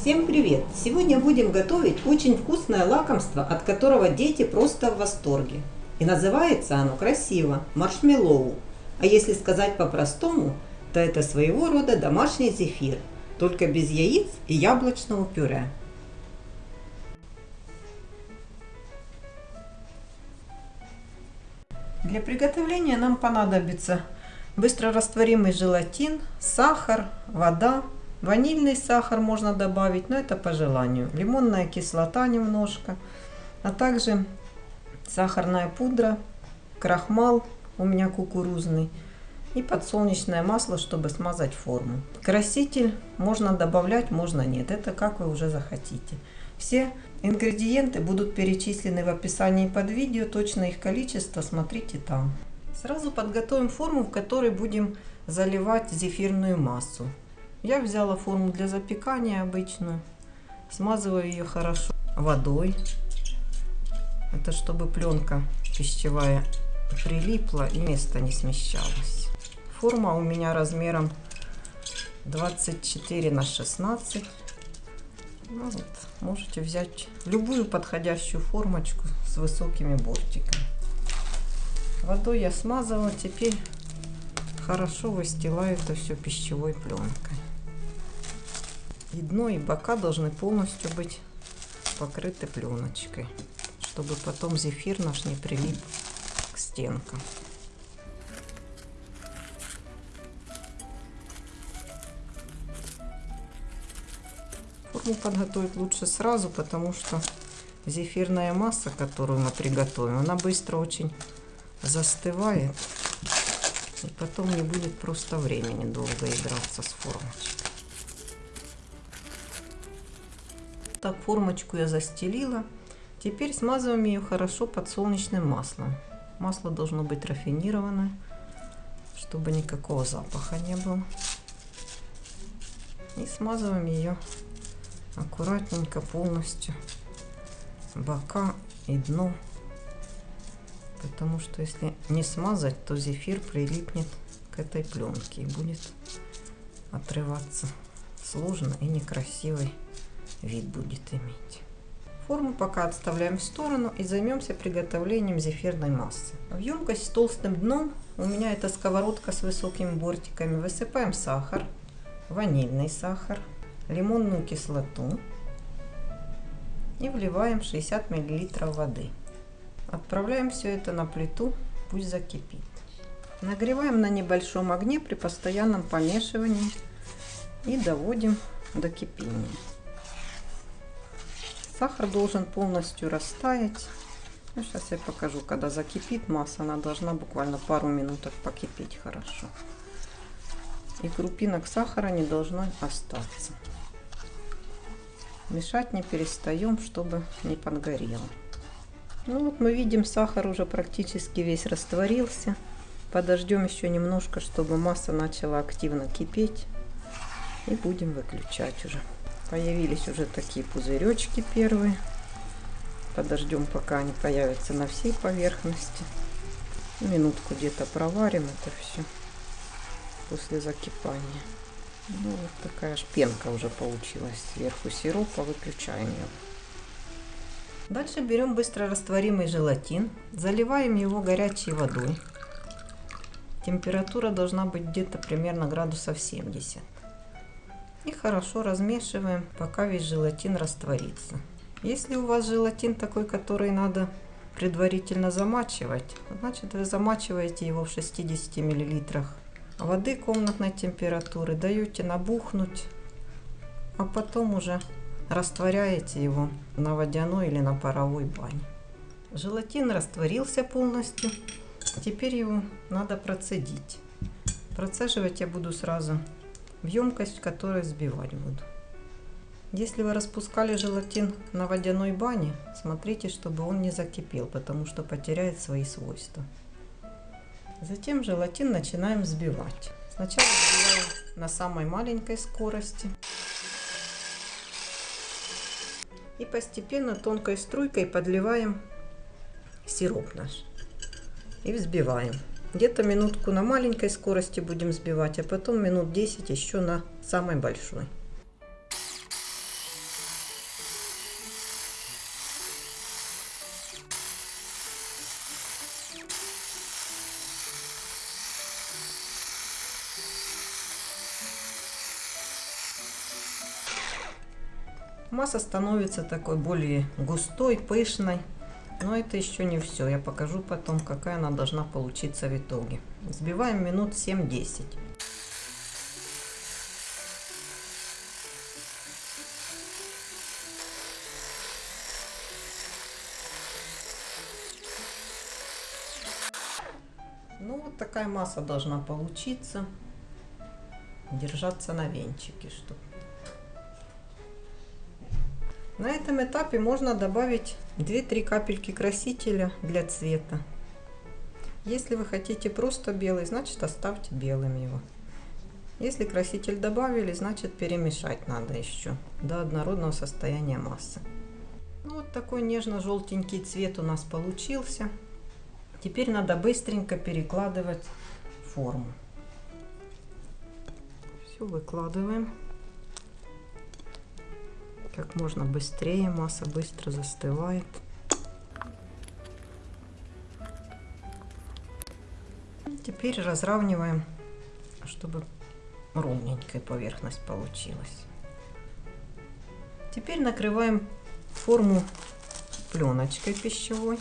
Всем привет! Сегодня будем готовить очень вкусное лакомство, от которого дети просто в восторге. И называется оно красиво – маршмеллоу. А если сказать по-простому, то это своего рода домашний зефир, только без яиц и яблочного пюре. Для приготовления нам понадобится быстрорастворимый желатин, сахар, вода, Ванильный сахар можно добавить, но это по желанию. Лимонная кислота немножко, а также сахарная пудра, крахмал у меня кукурузный и подсолнечное масло, чтобы смазать форму. Краситель можно добавлять, можно нет. Это как вы уже захотите. Все ингредиенты будут перечислены в описании под видео. Точно их количество смотрите там. Сразу подготовим форму, в которой будем заливать зефирную массу. Я взяла форму для запекания обычную. Смазываю ее хорошо водой. Это чтобы пленка пищевая прилипла и место не смещалось. Форма у меня размером 24 на 16. Ну вот, можете взять любую подходящую формочку с высокими бортиками. Водой я смазала, теперь хорошо выстилаю это все пищевой пленкой. Дно, и бока должны полностью быть покрыты пленочкой, чтобы потом зефир наш не прилип к стенкам. Форму подготовить лучше сразу, потому что зефирная масса, которую мы приготовим, она быстро очень застывает. И потом не будет просто времени долго играться с формочкой. Так, формочку я застелила. Теперь смазываем ее хорошо подсолнечным маслом. Масло должно быть рафинированное, чтобы никакого запаха не было. И смазываем ее аккуратненько полностью бока и дно. Потому что если не смазать, то зефир прилипнет к этой пленке и будет отрываться сложно и некрасивой вид будет иметь. Форму пока отставляем в сторону и займемся приготовлением зефирной массы. В емкость с толстым дном, у меня это сковородка с высокими бортиками, высыпаем сахар, ванильный сахар, лимонную кислоту и вливаем 60 мл воды. Отправляем все это на плиту, пусть закипит. Нагреваем на небольшом огне при постоянном помешивании и доводим до кипения. Сахар должен полностью растаять. Ну, сейчас я покажу, когда закипит масса, она должна буквально пару минуток покипеть хорошо. И крупинок сахара не должно остаться. Мешать не перестаем, чтобы не подгорело. Ну вот мы видим, сахар уже практически весь растворился. Подождем еще немножко, чтобы масса начала активно кипеть. И будем выключать уже. Появились уже такие пузыречки первые. Подождем, пока они появятся на всей поверхности. Минутку где-то проварим это все после закипания. Ну, вот такая аж пенка уже получилась сверху сиропа. Выключаем ее. Дальше берем быстро растворимый желатин, заливаем его горячей водой. Температура должна быть где-то примерно градусов 70. И хорошо размешиваем, пока весь желатин растворится. Если у вас желатин такой, который надо предварительно замачивать, значит вы замачиваете его в 60 мл воды комнатной температуры, даете набухнуть, а потом уже растворяете его на водяной или на паровой бане. Желатин растворился полностью, теперь его надо процедить. Процеживать я буду сразу в емкость, в которой взбивать буду. Если вы распускали желатин на водяной бане, смотрите, чтобы он не закипел, потому что потеряет свои свойства. Затем желатин начинаем взбивать. Сначала взбиваем на самой маленькой скорости. И постепенно тонкой струйкой подливаем сироп наш. И взбиваем. Где-то минутку на маленькой скорости будем сбивать, а потом минут 10 еще на самой большой. Масса становится такой более густой, пышной. Но это еще не все. Я покажу потом, какая она должна получиться в итоге. Взбиваем минут 7-10. Ну, вот такая масса должна получиться. Держаться на венчике, чтобы на этом этапе можно добавить 2-3 капельки красителя для цвета. Если вы хотите просто белый, значит оставьте белым его. Если краситель добавили, значит перемешать надо еще до однородного состояния массы. Ну, вот такой нежно-желтенький цвет у нас получился. Теперь надо быстренько перекладывать форму. Все выкладываем как можно быстрее, масса быстро застывает. Теперь разравниваем, чтобы ровненькая поверхность получилась. Теперь накрываем форму пленочкой пищевой.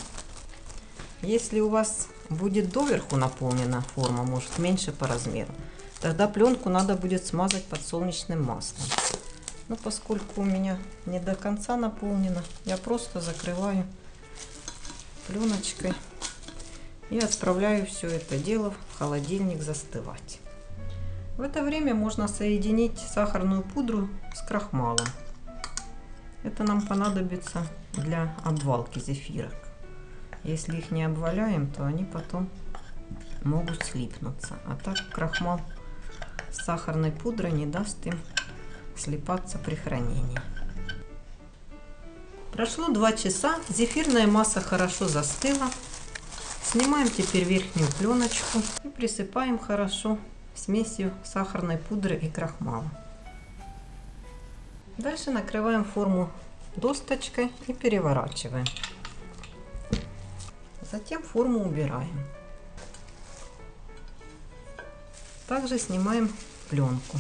Если у вас будет доверху наполнена форма, может меньше по размеру, тогда пленку надо будет смазать подсолнечным маслом. Но ну, поскольку у меня не до конца наполнено, я просто закрываю пленочкой и отправляю все это дело в холодильник застывать. В это время можно соединить сахарную пудру с крахмалом. Это нам понадобится для обвалки зефирок. Если их не обваляем, то они потом могут слипнуться. А так крахмал с сахарной пудрой не даст им слипаться при хранении. Прошло 2 часа, зефирная масса хорошо застыла. Снимаем теперь верхнюю пленочку и присыпаем хорошо смесью сахарной пудры и крахмала. Дальше накрываем форму досточкой и переворачиваем. Затем форму убираем. Также снимаем пленку.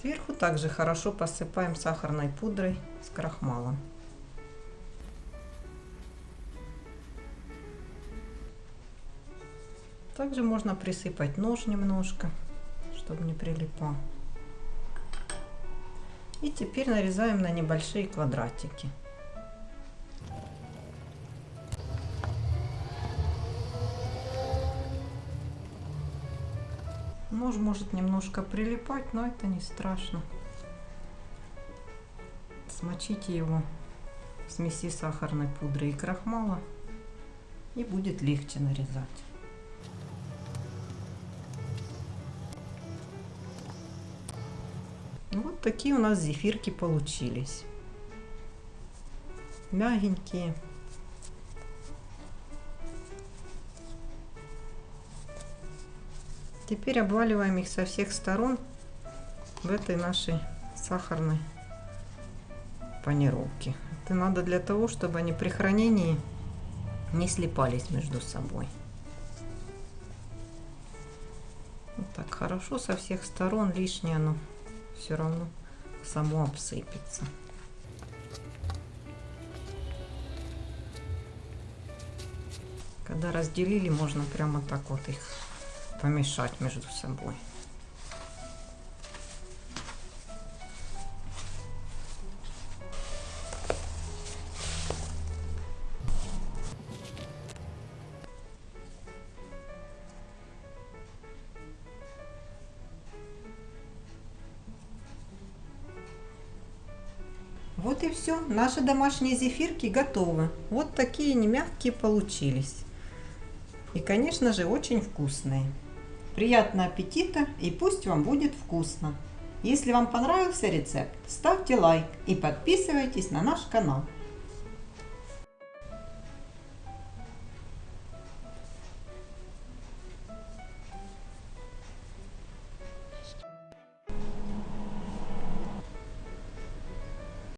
Сверху также хорошо посыпаем сахарной пудрой с крахмалом. Также можно присыпать нож немножко, чтобы не прилипал. И теперь нарезаем на небольшие квадратики. Нож может немножко прилипать, но это не страшно. Смочите его в смеси сахарной пудры и крахмала, и будет легче нарезать. Вот такие у нас зефирки получились. Мягенькие. Теперь обваливаем их со всех сторон в этой нашей сахарной панировке. Это надо для того, чтобы они при хранении не слипались между собой. Вот так хорошо со всех сторон лишнее оно все равно само обсыпется. Когда разделили, можно прямо так вот их помешать между собой. Вот и все. Наши домашние зефирки готовы. Вот такие немягкие получились. И, конечно же, очень вкусные. Приятного аппетита и пусть вам будет вкусно! Если вам понравился рецепт, ставьте лайк и подписывайтесь на наш канал.